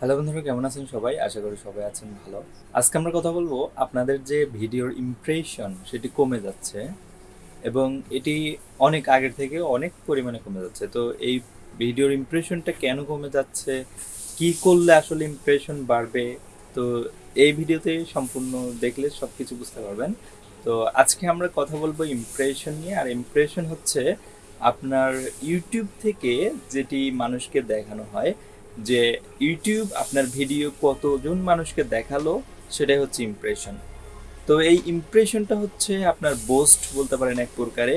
Hello বন্ধুরা, কেমন আছেন সবাই? আশা করি সবাই আছেন ভালো। আজকে আমরা কথা বলব আপনাদের যে ভিডিওর ইমপ্রেশন সেটি কমে যাচ্ছে এবং এটি অনেক আগের থেকে অনেক পরিমাণে কমে যাচ্ছে। তো এই ভিডিওর ইমপ্রেশনটা কেন কমে যাচ্ছে? কি করলে আসলে ইমপ্রেশন বাড়বে? তো এই ভিডিওতে সম্পূর্ণ দেখলে সব কিছু বুঝতে পারবেন। তো আজকে আমরা কথা বলব ইমপ্রেশন নিয়ে। আর ইমপ্রেশন হচ্ছে আপনার ইউটিউব থেকে যেটি মানুষকে দেখানো হয়। যে ইউটিউব আপনার ভিডিও কতজন মানুষকে দেখাল, সেটাই হচ্ছে ইমপ্রেশন তো এই ইমপ্রেশনটা হচ্ছে আপনার বোস্ট বলতে পারেন এক প্রকারে,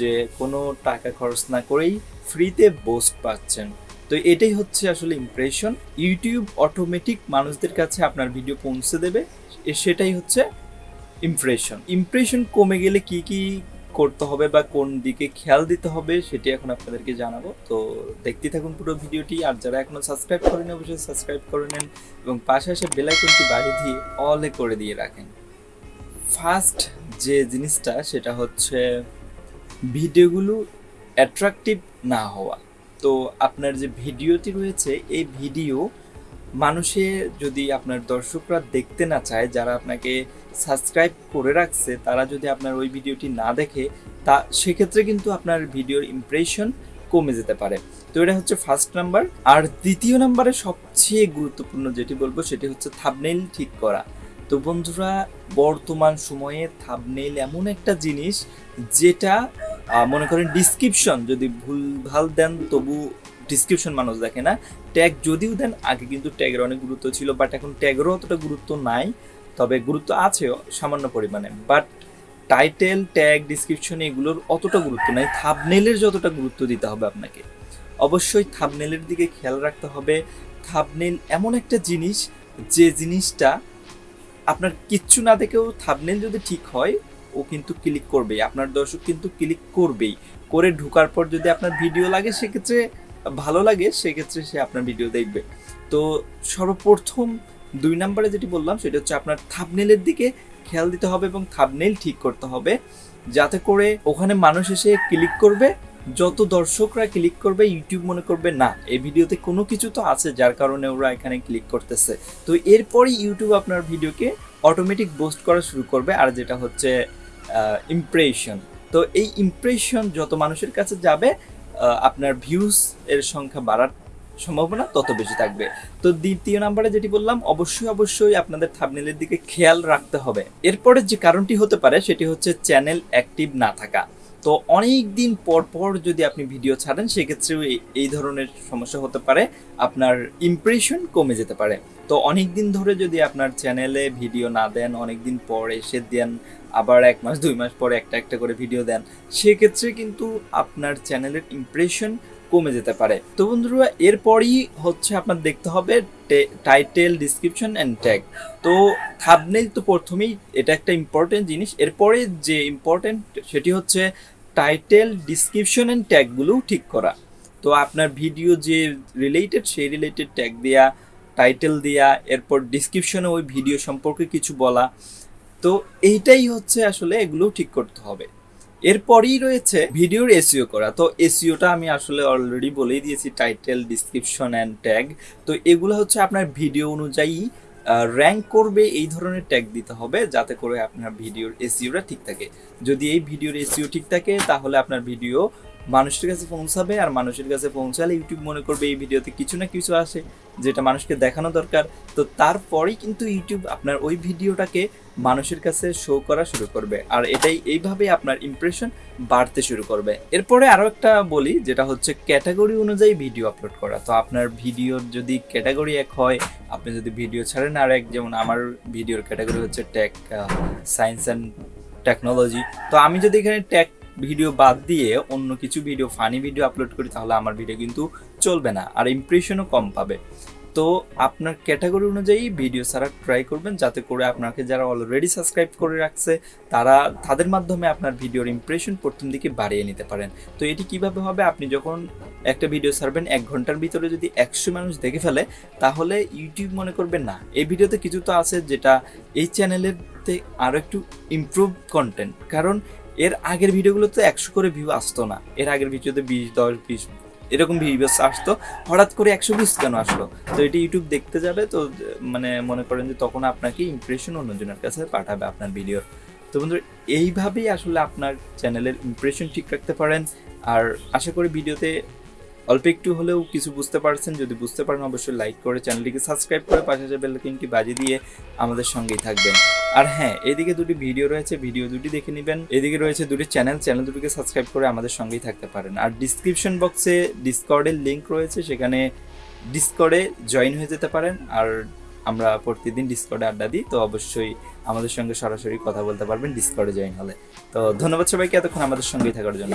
যে কোনো টাকা খরচ না করেই ফ্রিতে বোস্ট পাচ্ছেন। তো এটাই হচ্ছে আসলে ইমপ্রেশন ইউটিউব অটোমেটিক মানুষদের কাছে আপনার ভিডিও পৌঁছে দেবে সেটাই হচ্ছে ইমপ্রেশন ইমপ্রেশন কমে গেলে কি কি করতে হবে বা কোন দিকে খেয়াল দিতে হবে সেটি এখন আপনাদেরকে জানাব। তো দেখতে থাকুন পুরো ভিডিওটি। আর যারা এখনও সাবস্ক্রাইব করেন অবশ্যই সাবস্ক্রাইব করে নেন এবং পাশে এসে বেলাইকনটি বাড়িয়ে দিয়ে অলে করে দিয়ে রাখেন। ফার্স্ট যে জিনিসটা, সেটা হচ্ছে ভিডিওগুলো অ্যাট্রাকটিভ না হওয়া। তো আপনার যে ভিডিওটি রয়েছে, এই ভিডিও মানুষে যদি আপনার দর্শকরা দেখতে না চায়, যারা আপনাকে সাবস্ক্রাইব করে রাখছে, তারা যদি আপনার ওই ভিডিওটি না দেখে, তা সেক্ষেত্রে কিন্তু আপনার ভিডিওর ইমপ্রেশন কমে যেতে পারে। তো এটা হচ্ছে ফার্স্ট নাম্বার আর দ্বিতীয় নাম্বারে সবচেয়ে গুরুত্বপূর্ণ যেটি বলব, সেটি হচ্ছে থাবনেইল ঠিক করা। তো বন্ধুরা, বর্তমান সময়ে থাবনেইল এমন একটা জিনিস, যেটা মনে করেন ডিসক্রিপশন যদি ভুলভাল দেন তবু ডিসক্রিপশন মানুষ দেখে না। ট্যাগ যদিও দেন, আগে কিন্তু ট্যাগের অনেক গুরুত্ব ছিল বাট এখন ট্যাগেরও অতটা গুরুত্ব নাই। তবে গুরুত্ব আছে সামান্য পরিমাণে বাট টাইটেল ট্যাগ ডিসক্রিপশন এগুলোর অতটা গুরুত্ব নাই। থাবনেলের যতটা গুরুত্ব দিতে হবে আপনাকে, অবশ্যই থাবনেলের দিকে খেয়াল রাখতে হবে। থাবনেল এমন একটা জিনিস, যে জিনিসটা আপনার কিচ্ছু না দেখেও থাবনেল যদি ঠিক হয়, ও কিন্তু ক্লিক করবেই। আপনার দর্শক কিন্তু ক্লিক করবেই। করে ঢোকার পর যদি আপনার ভিডিও লাগে, সেক্ষেত্রে ভালো লাগে, সেক্ষেত্রে সে আপনার ভিডিও দেখবে। তো সর্বপ্রথম দুই নম্বরে যেটি বললাম, সেটা হচ্ছে আপনার থাবনেলের দিকে খেয়াল দিতে হবে এবং থাবনেল ঠিক করতে হবে, যাতে করে ওখানে মানুষ এসে ক্লিক করবে। যত দর্শকরা ক্লিক করবে ইউটিউব মনে করবে, না, এই ভিডিওতে কোনো কিছু তো আছে যার কারণে ওরা এখানে ক্লিক করতেছে। তো এরপরই ইউটিউব আপনার ভিডিওকে অটোমেটিক পোস্ট করা শুরু করবে, আর যেটা হচ্ছে ইমপ্রেশন তো এই ইমপ্রেশন যত মানুষের কাছে যাবে আপনার ভিউজ এর সংখ্যা বাড়ার সম্ভাবনা তত বেশি থাকবে। তো দ্বিতীয় নাম্বারে যেটি বললাম, অবশ্যই অবশ্যই আপনাদের থাবনেলের দিকে খেয়াল রাখতে হবে। এরপরে যে কারণটি হতে পারে, সেটি হচ্ছে চ্যানেল অ্যাক্টিভ না থাকা। তো অনেক দিন পর পর যদি আপনি ভিডিও ছাড়েন, সেক্ষেত্রেও এই- এই ধরনের সমস্যা হতে পারে। আপনার ইমপ্রেশন কমে যেতে পারে। তো অনেক দিন ধরে যদি আপনার চ্যানেলে ভিডিও না দেন অনেক দিন পর এসে দেন, আবার এক মাস, দুই মাস পরে একটা একটা করে ভিডিও দেন, সেক্ষেত্রে কিন্তু আপনার চ্যানেলের ইমপ্রেশন কমে যেতে পারে। তো বন্ধুরা, এরপরই হচ্ছে আপনার দেখতে হবে টাইটেল ডিসক্রিপশন অ্যান্ড ট্যাগ তো থাবনেল তো প্রথমেই এটা একটা ইম্পর্টেন্ট জিনিস। এরপরে যে ইম্পর্টেন্ট সেটি হচ্ছে টাইটেল ডিসক্রিপশন অ্যান্ড ট্যাগগুলোও ঠিক করা। তো আপনার ভিডিও যে রিলেটেড সেই রিলেটেড ট্যাগ দেয়া টাইটেল দেয়া, এরপর ডিসক্রিপশনে ওই ভিডিও সম্পর্কে কিছু বলা। তো এইটাই হচ্ছে আসলে এগুলো ঠিক করতে হবে। এরপরই রয়েছে ভিডিওর এসিও করা। তো এসিওটা আমি আসলে অলরেডি বলেই দিয়েছি টাইটেল ডিসক্রিপশন অ্যান্ড ট্যাগ তো এগুলো হচ্ছে আপনার ভিডিও অনুযায়ী র্যাঙ্ক করবে, এই ধরনের ট্যাগ দিতে হবে, যাতে করে আপনার ভিডিওর এসিওটা ঠিক থাকে। যদি এই ভিডিওর এসইও ঠিক থাকে, তাহলে আপনার ভিডিও মানুষের কাছে পৌঁছাবে আর মানুষের কাছে পৌঁছালে ইউটিউব মনে করবে এই ভিডিওতে কিছু না কিছু আসে যেটা মানুষকে দেখানো দরকার। তো তারপরেই কিন্তু ইউটিউব আপনার ওই ভিডিওটাকে মানুষের কাছে শো করা শুরু করবে আর এটাই এইভাবে আপনার ইমপ্রেশন বাড়তে শুরু করবে। এরপরে আরও একটা বলি, যেটা হচ্ছে ক্যাটাগরি অনুযায়ী ভিডিও আপলোড করা। তো আপনার ভিডিওর যদি ক্যাটাগরি এক হয়, আপনি যদি ভিডিও ছাড়েন আর এক যেমন আমার ভিডিওর ক্যাটাগরি হচ্ছে টেক সায়েন্স অ্যান্ড টেকনোলজি তো আমি যদি এখানে টেক ভিডিও বাদ দিয়ে অন্য কিছু ভিডিও ফানি ভিডিও আপলোড করি, তাহলে আমার ভিডিও কিন্তু চলবে না, আর ইমপ্রেশনও কম পাবে। তো আপনার ক্যাটাগরি অনুযায়ী ভিডিও ছাড়া ট্রাই করবেন, যাতে করে আপনাকে যারা অলরেডি সাবস্ক্রাইব করে রাখছে, তারা, তাদের মাধ্যমে আপনার ভিডিওর ইমপ্রেশন প্রথম দিকে বাড়িয়ে নিতে পারেন। তো এটি কীভাবে হবে? আপনি যখন একটা ভিডিও ছাড়বেন, এক ঘণ্টার ভিতরে যদি একশো মানুষ দেখে ফেলে, তাহলে ইউটিউব মনে করবে না। এই ভিডিওতে কিছু তো আছে যেটা এই চ্যানেলের আরও একটু ইমপ্রুভ কন্টেন্ট কারণ এর আগের ভিডিওগুলোতে একশো করে ভিউ আসতো না। এর আগের ভিডিওতে বিশ, দশ, বিশ এরকম ভিউস আসতো। হঠাৎ করে একশো ভিউস কেন আসলো? তো এটি ইউটিউব দেখতে যাবে, তো মানে মনে করেন যে তখন আপনাকে ইমপ্রেশন অন্যজনের কাছে পাঠাবে আপনার ভিডিওর তো বন্ধু এইভাবেই আসলে আপনার চ্যানেলের ইমপ্রেশন ঠিক রাখতে পারেন। আর আশা করি ভিডিওতে অল্প একটু হলেও কিছু বুঝতে পারছেন। যদি বুঝতে পারেন, অবশ্যই লাইক করে চ্যানেলটিকে সাবস্ক্রাইব করে পাশে যে বেলকিনটি বাজিয়ে দিয়ে আমাদের সঙ্গেই থাকবেন। আর হ্যাঁ এদিকে দুটি ভিডিও রয়েছে ভিডিও দুটি দেখে নেবেন। এদিকে রয়েছে দুটি চ্যানেল চ্যানেল দুটিকে সাবস্ক্রাইব করে আমাদের সঙ্গেই থাকতে পারেন। আর ডিসক্রিপশন বক্সে ডিসকর্ডের লিঙ্ক রয়েছে, সেখানে ডিসকর্ডে জয়েন হয়ে যেতে পারেন। আর আমরা প্রতিদিন ডিসকর্ডে আড্ডা দিই, তো অবশ্যই আমাদের সঙ্গে সরাসরি কথা বলতে পারবেন ডিসকর্ডে জয়েন হলে। তো ধন্যবাদ সবাইকে, এতক্ষণ আমাদের সঙ্গেই থাকার জন্য।